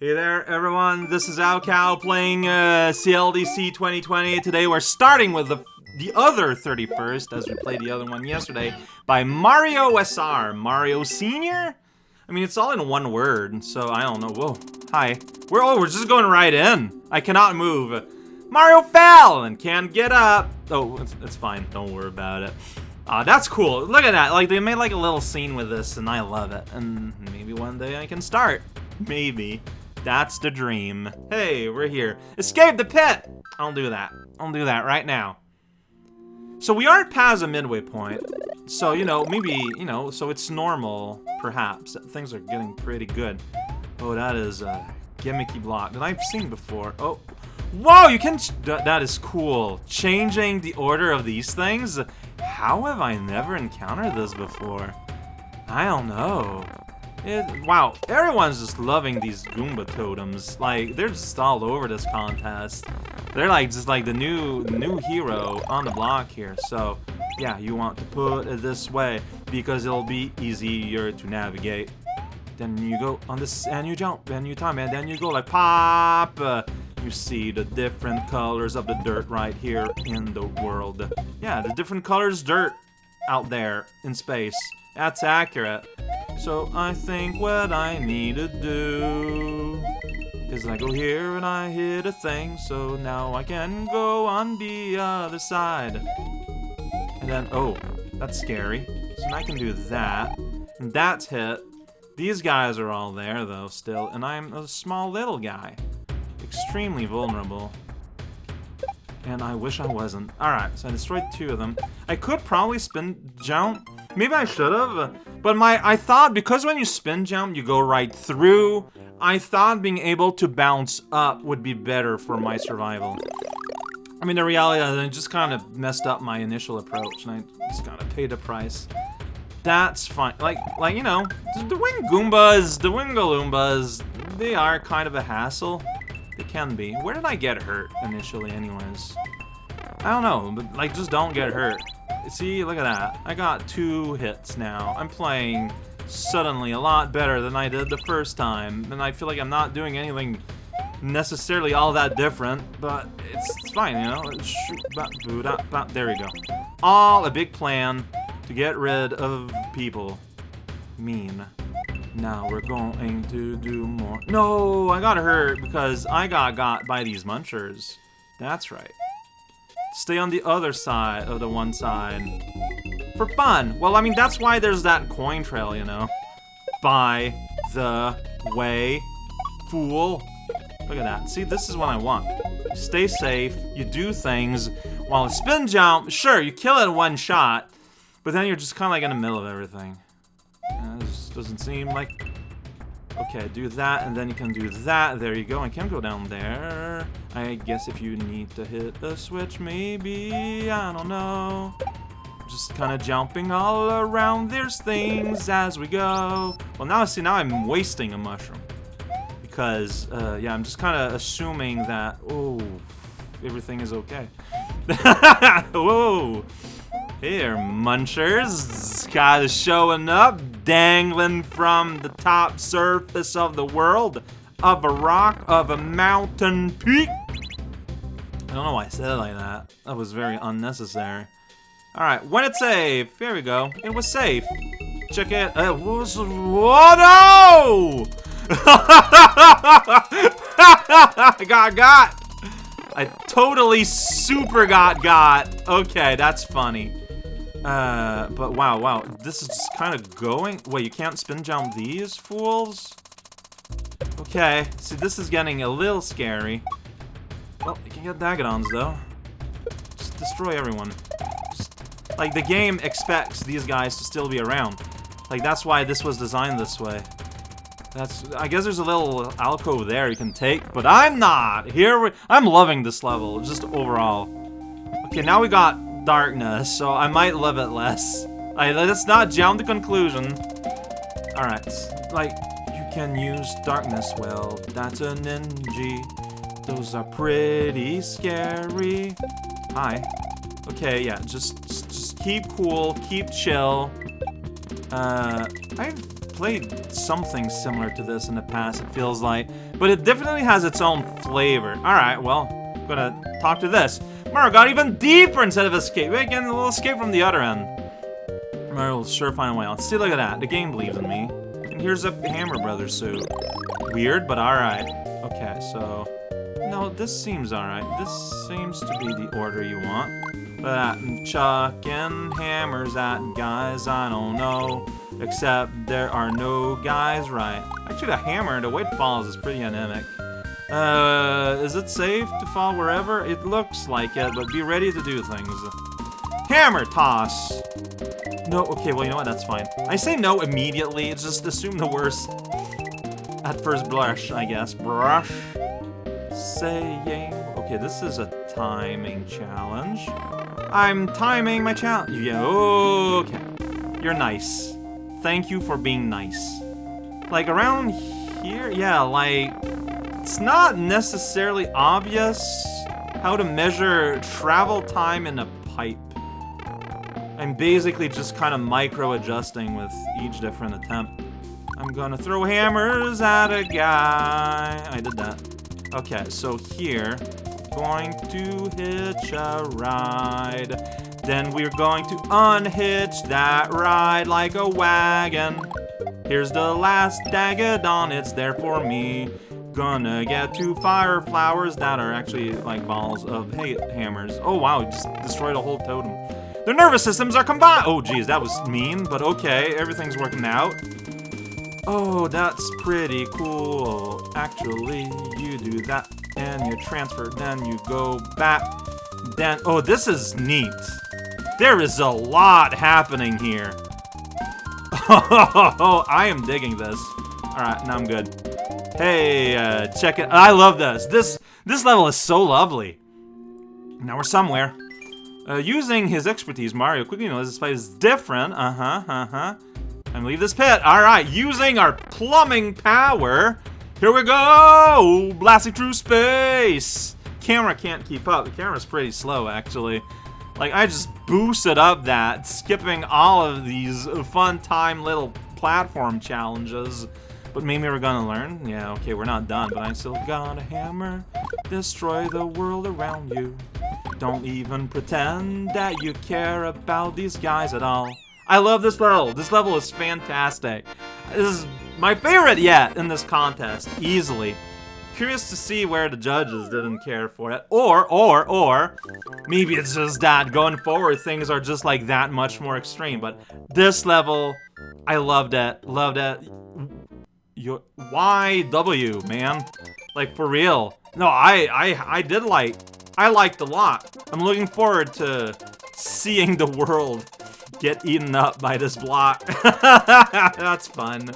Hey there, everyone. This is raocow playing uh, CLDC 2020. Today we're starting with the the other 31st, as we played the other one yesterday, by Mario SR. Mario Senior? I mean, it's all in one word, so I don't know. Whoa. Hi. We're oh, we're just going right in. I cannot move. Mario fell and can't get up. Oh, it's, it's fine. Don't worry about it. Uh, that's cool. Look at that. Like, they made like a little scene with this, and I love it. And maybe one day I can start. Maybe. That's the dream. Hey, we're here. Escape the pit! I'll do that. I'll do that right now. So we aren't past a midway point. So, you know, maybe, you know, so it's normal, perhaps. Things are getting pretty good. Oh, that is a gimmicky block that I've seen before. Oh, whoa, you can, th that is cool. Changing the order of these things? How have I never encountered this before? I don't know. It, wow, everyone's just loving these Goomba totems. Like, they're just all over this contest. They're like, just like the new new hero on the block here. So, yeah, you want to put it this way because it'll be easier to navigate. Then you go on this, and you jump, and you time, and then you go like pop. Uh, you see the different colors of the dirt right here in the world. Yeah, the different colors dirt out there in space. That's accurate. So I think what I need to do is I go here and I hit a thing, so now I can go on the other side. And then, oh, that's scary. So I can do that. And that's hit. These guys are all there, though, still, and I'm a small little guy. Extremely vulnerable. And I wish I wasn't. Alright, so I destroyed two of them. I could probably spin jump. Maybe I should have. But my, I thought because when you spin jump, you go right through. I thought being able to bounce up would be better for my survival. I mean, the reality is I just kind of messed up my initial approach, and I just gotta pay the price. That's fine. Like, like you know, the Wing Goombas, the Wingaloombas, they are kind of a hassle. They can be. Where did I get hurt initially, anyways? I don't know, but like, just don't get hurt. See, look at that. I got two hits now. I'm playing suddenly a lot better than I did the first time. And I feel like I'm not doing anything necessarily all that different, but it's, it's fine, you know? There we go. All a big plan to get rid of people. Mean. Now we're going to do more. No, I got hurt because I got got by these munchers. That's right. Stay on the other side of the one side. For fun. Well, I mean, that's why there's that coin trail, you know? By the way, fool. Look at that. See, this is what I want. You stay safe, you do things, while a spin jump, sure, you kill it in one shot, but then you're just kind of like in the middle of everything. Doesn't seem like Okay, do that, and then you can do that. There you go. I can go down there. I guess if you need to hit a switch, maybe. I don't know. Just kind of jumping all around. There's things as we go. Well, now, see, now I'm wasting a mushroom. Because, uh, yeah, I'm just kind of assuming that, oh, everything is okay. Whoa! Here, munchers. Guys showing up, dangling from the top surface of the world, of a rock, of a mountain peak. I don't know why I said it like that. That was very unnecessary. Alright, when it's safe. Here we go. It was safe. Check it. It was... Whoa, no! I got got. I totally super got got. Okay, that's funny. Uh, but wow, wow, this is just kind of going... Wait, you can't spin jump these fools? Okay, see, this is getting a little scary. Well, you can get Dagadons, though. Just destroy everyone. Just, like, the game expects these guys to still be around. Like, that's why this was designed this way. That's, I guess there's a little alcove there you can take, but I'm not! Here we, I'm loving this level, just overall. Okay, now we got darkness, so I might love it less. Right, let's not jump to conclusion. Alright, like, you can use darkness, well, that's a ninja. Those are pretty scary. Hi. Okay, yeah, just, just keep cool, keep chill. Uh, I've played something similar to this in the past, it feels like. But it definitely has its own flavor. Alright, well, I'm gonna talk to this. Mario got even deeper instead of escape. Wait, getting a little escape from the other end. Mario will sure find a way out. See, look at that. The game believes in me. And here's a Hammer Brothers suit. Weird, but alright. Okay, so... No, this seems alright. This seems to be the order you want. But I'm chucking hammers at guys I don't know. Except there are no guys right. Actually, the hammer, the way it falls is pretty anemic. Uh, is it safe to fall wherever? It looks like it, but be ready to do things. Hammer toss! No, okay, well, you know what, that's fine. I say no immediately, it's just assume the worst. At first blush, I guess. Brush. Saying... Okay, this is a timing challenge. I'm timing my challenge. Yeah, okay. You're nice. Thank you for being nice. Like, around here? Yeah, like... It's not necessarily obvious how to measure travel time in a pipe. I'm basically just kind of micro-adjusting with each different attempt. I'm gonna throw hammers at a guy. I did that. Okay, so here, going to hitch a ride. Then we're going to unhitch that ride like a wagon. Here's the last Dagadon, it's there for me. Gonna get two fire flowers that are actually like balls of hay hammers. Oh wow, just destroyed a whole totem. Their nervous systems are combined. Oh geez, that was mean, but okay, everything's working out. Oh, that's pretty cool. Actually, you do that and you transfer, then you go back. Then, oh, this is neat. There is a lot happening here. Oh, I am digging this. All right, now I'm good. Hey, uh, check it. I love this. This this level is so lovely. Now we're somewhere. Uh, using his expertise, Mario quickly knows this place is different. Uh-huh, uh-huh. And leave this pit. All right, using our plumbing power. Here we go! Blasting through space! Camera can't keep up. The camera's pretty slow, actually. Like, I just boosted up that, skipping all of these fun time little platform challenges. But maybe we're gonna learn? Yeah, okay, we're not done, but I still got a hammer. Destroy the world around you. Don't even pretend that you care about these guys at all. I love this level. This level is fantastic. This is my favorite yet in this contest, easily. Curious to see where the judges didn't care for it. Or, or, or, maybe it's just that going forward things are just like that much more extreme. But this level, I loved it. Loved it. Your YW, man. Like, for real. No, I, I, I did like, I liked a lot. I'm looking forward to seeing the world get eaten up by this block. That's fun.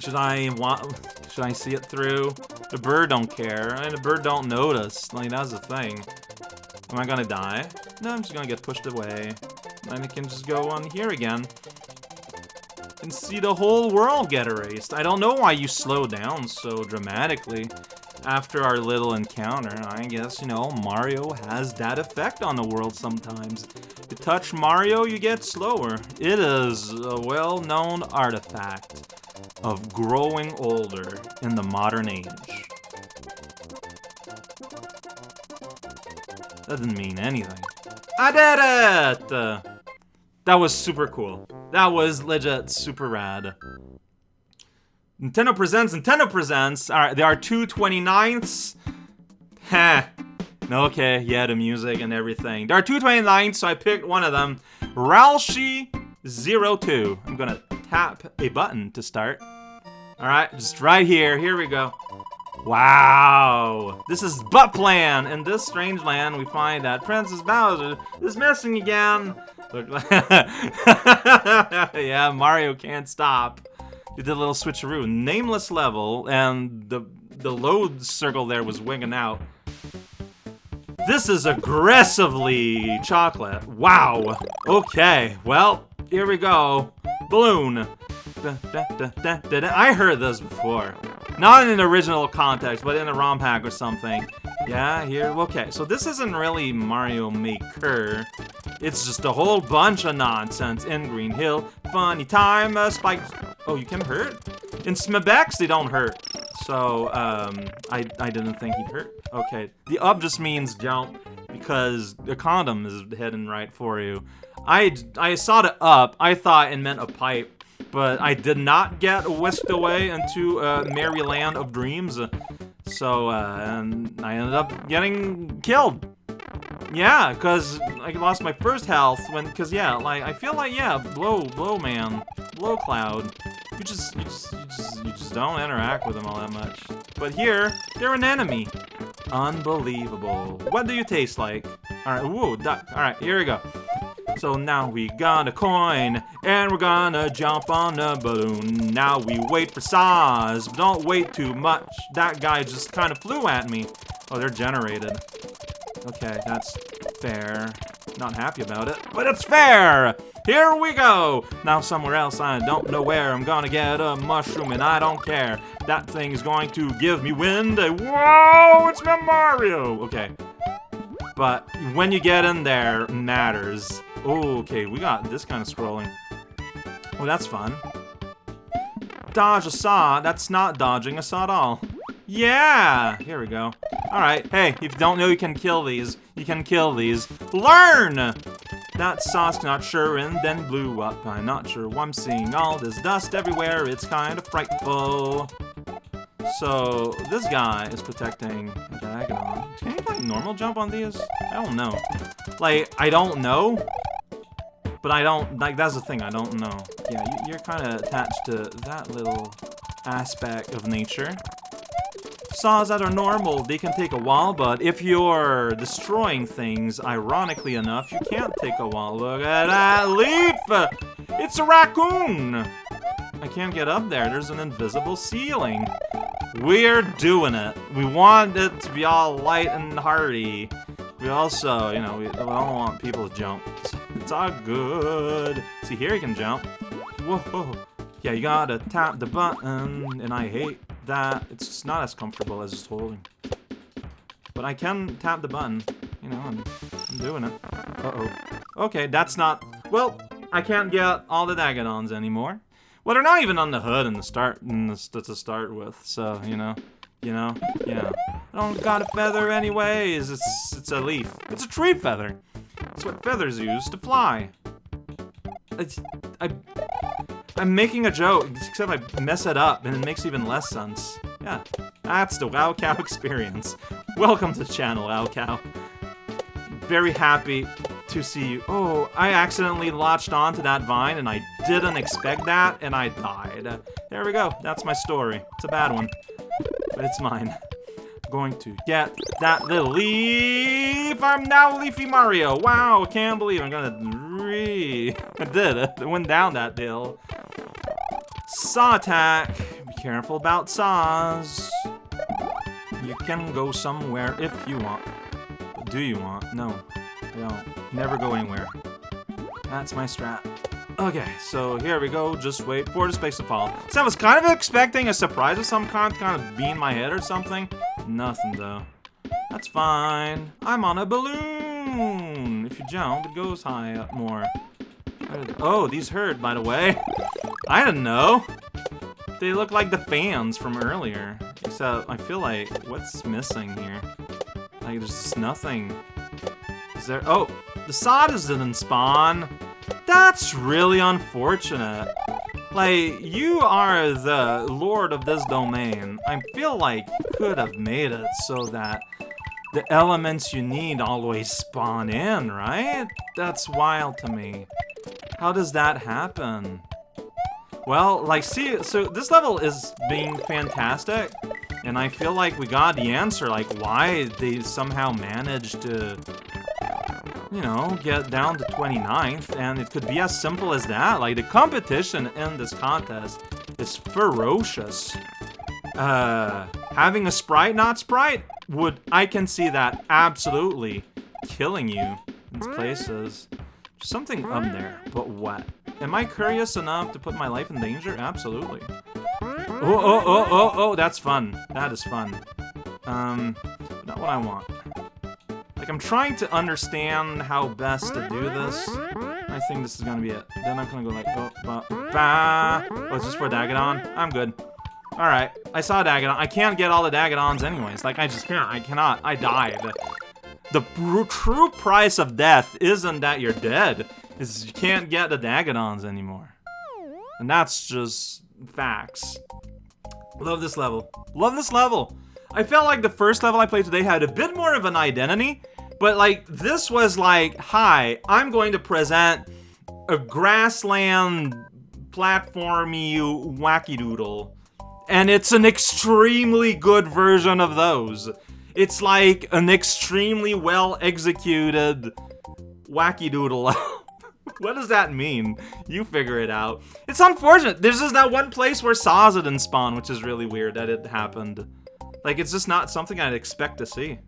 Should I want? Should I see it through? The bird don't care. and the bird don't notice. Like that's the thing. Am I gonna die? No, I'm just gonna get pushed away. Then I can just go on here again. And see the whole world get erased. I don't know why you slow down so dramatically after our little encounter. I guess, you know, Mario has that effect on the world sometimes. You touch Mario, you get slower. It is a well-known artifact of growing older in the modern age. That didn't mean anything. I did it! Uh, that was super cool. That was legit super rad. Nintendo presents, Nintendo presents. Alright, there are two 29ths. Heh. Okay, yeah, the music and everything. There are two 29ths, so I picked one of them. Ralshi02. I'm gonna tap a button to start. Alright, just right here. Here we go. Wow! This is Butt Plan! In this strange land, we find that Princess Bowser is missing again! Look, yeah, Mario can't stop. You did a little switcheroo. Nameless level, and the, the load circle there was winging out. This is aggressively chocolate. Wow. Okay, well, here we go. Balloon. I heard this before. Not in an original context, but in a ROM hack or something. Yeah, here, okay. So this isn't really Mario Maker. It's just a whole bunch of nonsense in Green Hill. Funny time, uh, Spike... Oh, you can hurt? In Smebex, they don't hurt. So, um, I, I didn't think he'd hurt. Okay, the up just means jump because the condom is heading right for you. I, I saw the up, I thought it meant a pipe, but I did not get whisked away into a merry land of dreams. So, uh, and I ended up getting killed. Yeah, because I lost my first health when, because yeah, like, I feel like, yeah, blow, blow man, blow cloud. You just, you just, you just, you just don't interact with them all that much. But here, they're an enemy. Unbelievable. What do you taste like? Alright, whoa, duck. alright, here we go. So now we got a coin, and we're gonna jump on a balloon. Now we wait for Saws, don't wait too much. That guy just kind of flew at me. Oh, they're generated. Okay, that's fair. Not happy about it, but it's fair! Here we go! Now somewhere else, I don't know where, I'm gonna get a mushroom and I don't care. That thing is going to give me wind. Whoa, it's my Mario! Okay. But when you get in there, matters. Oh, okay, we got this kind of scrolling. Oh, that's fun. Dodge a saw. That's not dodging a saw at all. Yeah! Here we go. Alright, hey, if you don't know you can kill these, you can kill these. Learn! That sauce not sure and then blew up. I'm not sure why I'm seeing all this dust everywhere. It's kind of frightful. So, this guy is protecting. Can you, like, normal jump on these? I don't know. Like, I don't know, but I don't, like, that's the thing, I don't know. Yeah, you're kind of attached to that little aspect of nature saws that are normal, they can take a while, but if you're destroying things, ironically enough, you can't take a while. Look at that leaf! It's a raccoon! I can't get up there, there's an invisible ceiling. We're doing it. We want it to be all light and hearty. We also, you know, we, we don't want people to jump. It's all good. See, here you can jump. Whoa. Yeah, you gotta tap the button, and I hate that it's not as comfortable as just holding. But I can tap the button, you know, and I'm doing it. Uh-oh. Okay, that's not... Well, I can't get all the Dagadons anymore. Well, they're not even on the hood in the start in the, to start with, so, you know, you know, know. I don't got a feather anyways, it's, it's a leaf. It's a tree feather. It's what feathers use to fly. I, I'm making a joke, except I mess it up, and it makes even less sense. Yeah, that's the raocow experience. Welcome to the channel, raocow. Very happy to see you. Oh, I accidentally latched onto that vine, and I didn't expect that, and I died. There we go. That's my story. It's a bad one, but it's mine. Going to get that little leaf. I'm now Leafy Mario. Wow, I can't believe I'm gonna re... I did it. Went down that hill. Saw attack. Be careful about saws. You can go somewhere if you want. Do you want? No. I don't. Never go anywhere. That's my strat. Okay, so here we go. Just wait for the space to fall. So I was kind of expecting a surprise of some kind, kind of be in my head or something. Nothing, though. That's fine. I'm on a balloon. If you jump, it goes high up more. Oh, these hurt, by the way. I don't know. They look like the fans from earlier. Except, I feel like, what's missing here? Like, there's just nothing. Is there- oh! The Sadas didn't spawn! That's really unfortunate. Like, you are the lord of this domain. I feel like you could have made it so that the elements you need always spawn in, right? That's wild to me. How does that happen? Well, like, see, so this level is being fantastic, and I feel like we got the answer, like, why they somehow managed to, you know, get down to 29th, and it could be as simple as that. Like, the competition in this contest is ferocious. Uh, having a sprite, not sprite, would, I can see that absolutely killing you in places. Something up there, but what? Am I curious enough to put my life in danger? Absolutely. Oh, oh, oh, oh, oh, that's fun. That is fun. Um, not what I want. Like, I'm trying to understand how best to do this. I think this is gonna be it. Then I'm gonna go like, oh, ba, ba. Oh, it's just for Dagadon? I'm good. Alright, I saw Dagadon. I can't get all the Dagadons anyways. Like, I just can't. I cannot. I died. The true price of death isn't that you're dead. Is you can't get the Dagadons anymore. And that's just facts. Love this level. Love this level. I felt like the first level I played today had a bit more of an identity, but like this was like, hi, I'm going to present a grassland platformy wacky doodle. And it's an extremely good version of those. It's like an extremely well executed wacky doodle. what does that mean? You figure it out. It's unfortunate. There's just that one place where didn't spawn, which is really weird that it happened. Like, it's just not something I'd expect to see.